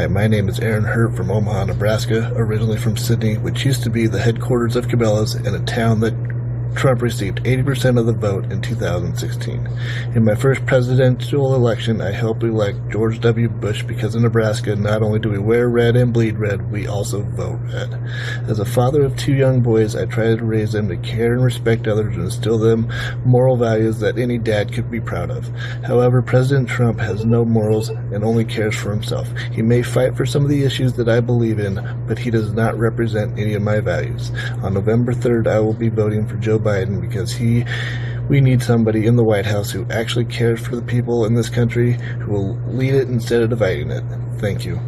Hi, my name is Aaron Hurt from Omaha, Nebraska, originally from Sidney, which used to be the headquarters of Cabela's and a town that Trump received 80% of the vote in 2016. In my first presidential election, I helped elect George W. Bush because in Nebraska, not only do we wear red and bleed red, we also vote red. As a father of two young boys, I try to raise them to care and respect others and instill them moral values that any dad could be proud of. However, President Trump has no morals and only cares for himself. He may fight for some of the issues that I believe in, but he does not represent any of my values. On November 3rd, I will be voting for Joe Biden because he we need somebody in the White House who actually cares for the people in this country, who will lead it instead of dividing it. Thank you.